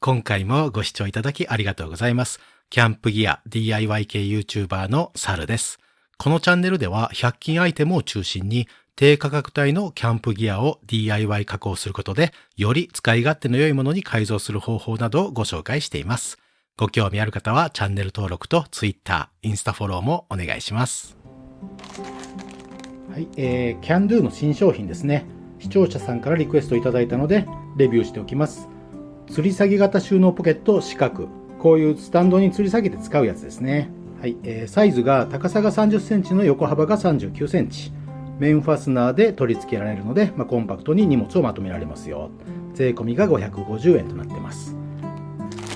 今回もご視聴いただきありがとうございます。キャンプギア DIY 系 YouTuber のサルです。このチャンネルでは100均アイテムを中心に低価格帯のキャンプギアを DIY 加工することでより使い勝手の良いものに改造する方法などをご紹介しています。ご興味ある方はチャンネル登録と Twitter、インスタフォローもお願いします。はい、えー、キャンドゥの新商品ですね。視聴者さんからリクエストいただいたので、レビューしておきます。吊り下げ型収納ポケット四角。こういうスタンドに吊り下げて使うやつですね。はい、えー、サイズが高さが30センチの横幅が39センチ。面ファスナーで取り付けられるので、まあ、コンパクトに荷物をまとめられますよ。税込みが550円となってます。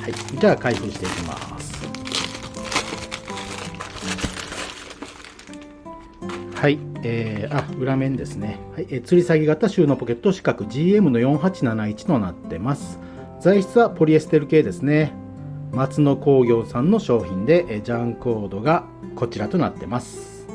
はい、じゃあ開封していきます。はい、えー、あ、裏面ですね。はい、えー、吊り下げ型収納ポケット四角 GM の4871となってます。材質はポリエステル系ですね。松野工業さんの商品で、ジャンコードがこちらとなってます。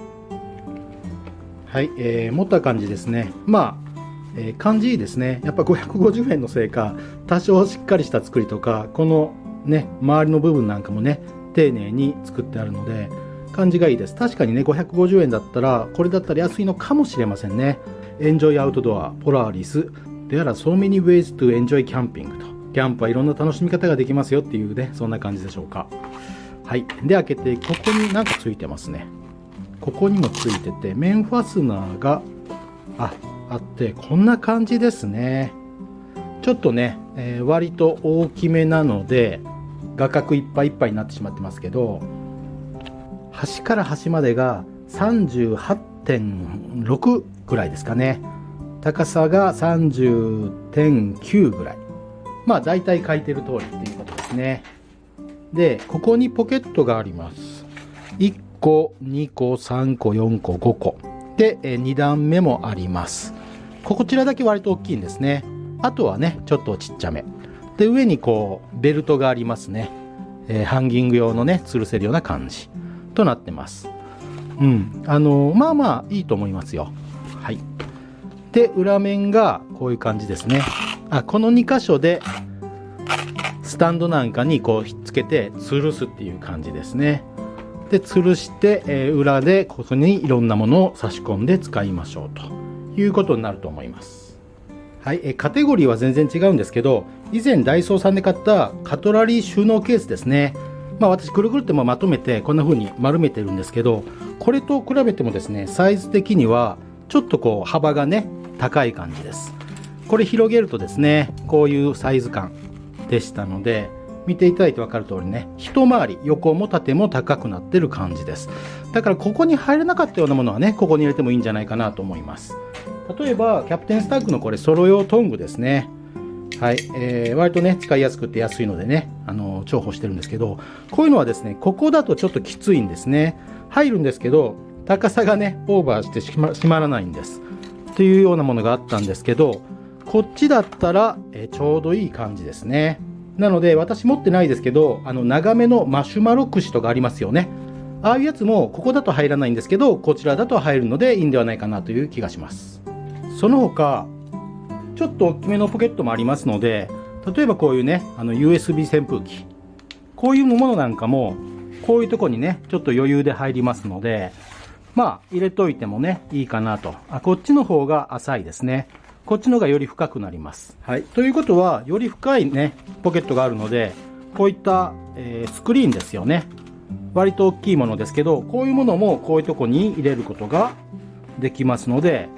はい、えー、持った感じですね。まあ、えー、感じいいですね。やっぱ550円のせいか、多少しっかりした作りとか、このね、周りの部分なんかもね、丁寧に作ってあるので、感じがいいです。確かにね、550円だったら、これだったら安いのかもしれませんね。Enjoy Outdoor、Polaris、There are so many ways to enjoy camping と。キャンプはいろんな楽しみ方ができますよっていうね、そんな感じでしょうか。はい。で、開けて、ここになんかついてますね。ここにもついてて、面ファスナーが、あ、あって、こんな感じですね。ちょっとね、えー、割と大きめなので、画角いっぱいいっぱいになってしまってますけど、端から端までが38.6ぐらいですかね。高さが30.9ぐらい。まあ大体書いてる通りっていうことですね。で、ここにポケットがあります。1個、2個、3個、4個、5個。で、2段目もあります。こちらだけ割と大きいんですね。あとはね、ちょっとちっちゃめ。で、上にこう、ベルトがありますね。えー、ハンギング用のね、吊るせるような感じとなってます。うん。あのー、まあまあいいと思いますよ。はい。で、裏面がこういう感じですね。あ、この2箇所で、スタンドなんかにこうひっつけて吊るすっていう感じですね。で、吊るして、えー、裏でここにいろんなものを差し込んで使いましょうということになると思います。はい、えカテゴリーは全然違うんですけど、以前ダイソーさんで買ったカトラリー収納ケースですね。まあ私くるくるってまとめてこんな風に丸めてるんですけど、これと比べてもですね、サイズ的にはちょっとこう幅がね、高い感じです。これ広げるとですね、こういうサイズ感でしたので、見ていただいて分かる通りね、一回り横も縦も高くなってる感じです。だからここに入れなかったようなものはね、ここに入れてもいいんじゃないかなと思います。例えば、キャプテンスタッグのこれ、ソロ用トングですね。はい。えー、割とね、使いやすくて安いのでね、あの、重宝してるんですけど、こういうのはですね、ここだとちょっときついんですね。入るんですけど、高さがね、オーバーしてしま閉まらないんです。というようなものがあったんですけど、こっちだったら、え、ちょうどいい感じですね。なので、私持ってないですけど、あの、長めのマシュマロ串とかありますよね。ああいうやつも、ここだと入らないんですけど、こちらだと入るのでいいんではないかなという気がします。その他、ちょっと大きめのポケットもありますので、例えばこういうね、あの USB 扇風機。こういうものなんかも、こういうとこにね、ちょっと余裕で入りますので、まあ、入れといてもね、いいかなと。あ、こっちの方が浅いですね。こっちのがより深くなります。はい。ということは、より深いね、ポケットがあるので、こういった、えー、スクリーンですよね。割と大きいものですけど、こういうものもこういうとこに入れることができますので、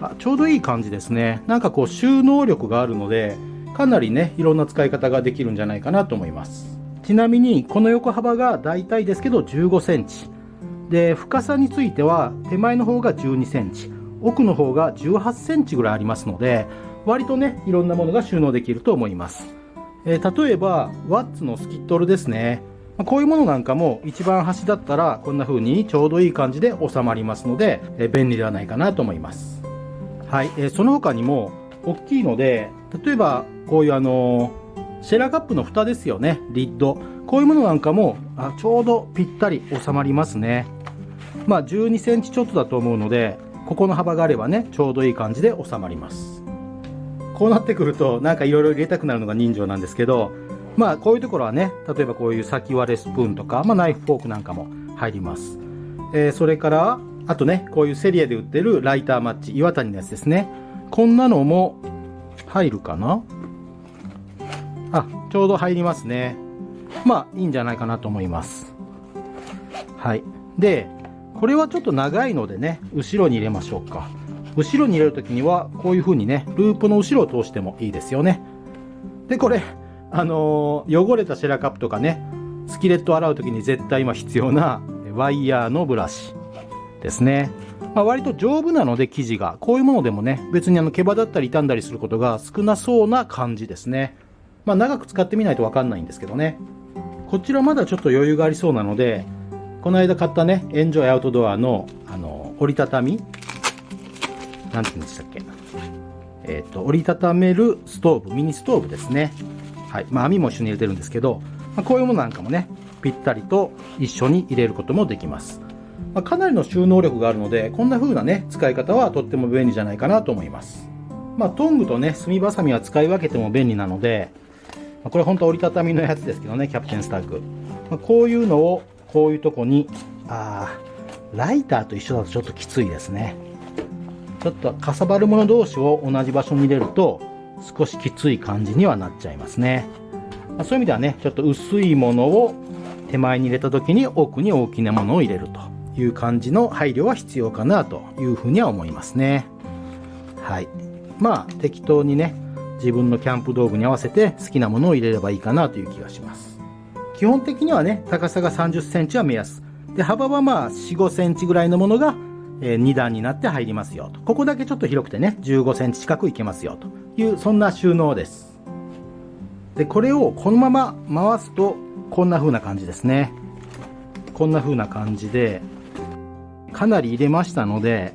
あちょうどいい感じですね。なんかこう収納力があるので、かなりね、いろんな使い方ができるんじゃないかなと思います。ちなみに、この横幅が大体ですけど15センチ。で、深さについては、手前の方が12センチ、奥の方が18センチぐらいありますので、割とね、いろんなものが収納できると思います。えー、例えば、ワッツのスキットルですね。こういうものなんかも一番端だったらこんな風にちょうどいい感じで収まりますので、えー、便利ではないかなと思います。はい、えー、その他にも大きいので、例えばこういうあの、シェラカップの蓋ですよね、リッド。こういうものなんかもあちょうどぴったり収まりますね。まあ12センチちょっとだと思うので、ここの幅があればね、ちょうどいい感じで収まります。こうなってくるとなんかいろいろ入れたくなるのが人情なんですけど、まあこういうところはね、例えばこういう先割れスプーンとか、まあナイフフォークなんかも入ります。えー、それから、あとね、こういうセリエで売ってるライターマッチ、岩谷のやつですね。こんなのも入るかな？あ、ちょうど入りますね。まあいいんじゃないかなと思います。はい。で、これはちょっと長いのでね、後ろに入れましょうか。後ろに入れるときには、こういう風にね、ループの後ろを通してもいいですよね。で、これ、あのー、汚れたシェラカップとかね、スキレットを洗うときに絶対今必要なワイヤーのブラシですね。まあ、割と丈夫なので生地が、こういうものでもね、別にあの毛羽だったり傷んだりすることが少なそうな感じですね。まあ、長く使ってみないとわかんないんですけどね。こちらまだちょっと余裕がありそうなので、この間買ったね、エンジョイアウトドアの、あの、折りたたみなんて言うんでしたっけえっ、ー、と、折りたためるストーブ、ミニストーブですね。はい。まあ、網も一緒に入れてるんですけど、まあ、こういうものなんかもね、ぴったりと一緒に入れることもできます。まあ、かなりの収納力があるので、こんな風なね、使い方はとっても便利じゃないかなと思います。まあ、トングとね、炭ばさみは使い分けても便利なので、まあ、これ本当折りたたみのやつですけどね、キャプテンスタッグ。まあ、こういうのを、こういうとこに、あライターと一緒だとちょっときついですね。ちょっとかさばるもの同士を同じ場所に入れると少しきつい感じにはなっちゃいますね。ま、そういう意味ではね、ちょっと薄いものを手前に入れた時に奥に大きなものを入れるという感じの配慮は必要かなというふうには思いますね。はい。まあ適当にね、自分のキャンプ道具に合わせて好きなものを入れればいいかなという気がします。基本的にはね、高さが30センチは目安。で、幅はまあ4、5センチぐらいのものがえ2段になって入りますよと。ここだけちょっと広くてね、15センチ近くいけますよという、そんな収納です。で、これをこのまま回すと、こんな風な感じですね。こんな風な感じで、かなり入れましたので、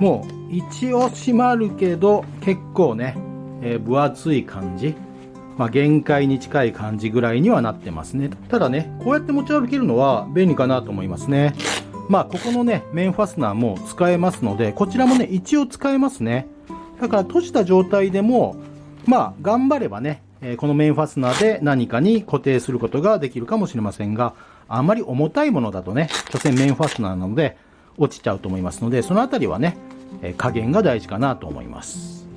もう一応閉まるけど、結構ね、えー、分厚い感じ。まあ、限界に近い感じぐらいにはなってますね。ただね、こうやって持ち歩けるのは便利かなと思いますね。まあ、ここのね、面ファスナーも使えますので、こちらもね、一応使えますね。だから閉じた状態でも、まあ、頑張ればね、えこの面ファスナーで何かに固定することができるかもしれませんが、あまり重たいものだとね、所詮面ファスナーなので、落ちちゃうと思いますので、そのあたりはね、え加減が大事かなと思います。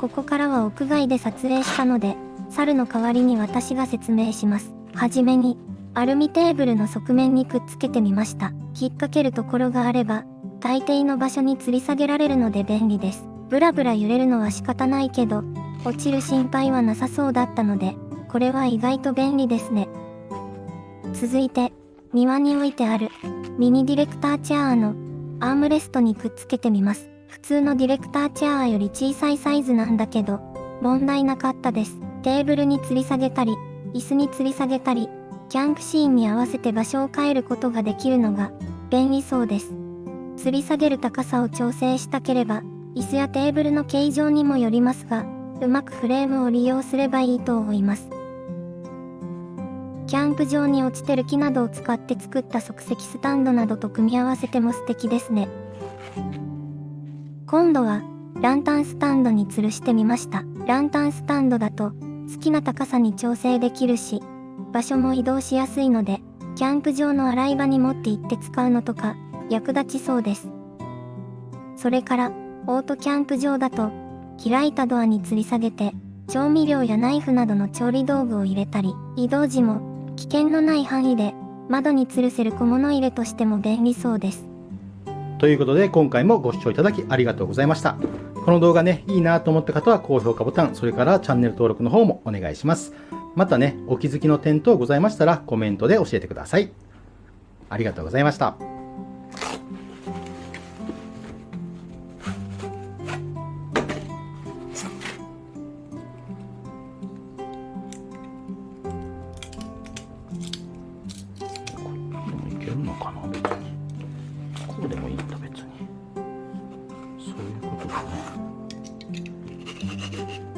ここからは屋外で撮影したので、猿の代わりに私が説明します。はじめに、アルミテーブルの側面にくっつけてみました。引っ掛けるところがあれば、大抵の場所に吊り下げられるので便利です。ブラブラ揺れるのは仕方ないけど、落ちる心配はなさそうだったので、これは意外と便利ですね。続いて、庭に置いてある、ミニディレクターチェアの、アームレストにくっつけてみます。普通のディレクターチェアーより小さいサイズなんだけど、問題なかったです。テーブルに吊り下げたり、椅子に吊り下げたり、キャンプシーンに合わせて場所を変えることができるのが便利そうです。吊り下げる高さを調整したければ、椅子やテーブルの形状にもよりますが、うまくフレームを利用すればいいと思います。キャンプ場に落ちてる木などを使って作った即席スタンドなどと組み合わせても素敵ですね。今度は、ランタンスタンドに吊るしてみました。ランタンスタンドだと、好きな高さに調整できるし、場所も移動しやすいので、キャンプ場の洗い場に持って行って使うのとか、役立ちそうです。それから、オートキャンプ場だと、開いたドアに吊り下げて、調味料やナイフなどの調理道具を入れたり、移動時も、危険のない範囲で、窓に吊るせる小物入れとしても便利そうです。ということで、今回もご視聴いただきありがとうございました。この動画ね、いいなと思った方は高評価ボタン、それからチャンネル登録の方もお願いします。またね、お気づきの点等ございましたらコメントで教えてください。ありがとうございました。所以いう。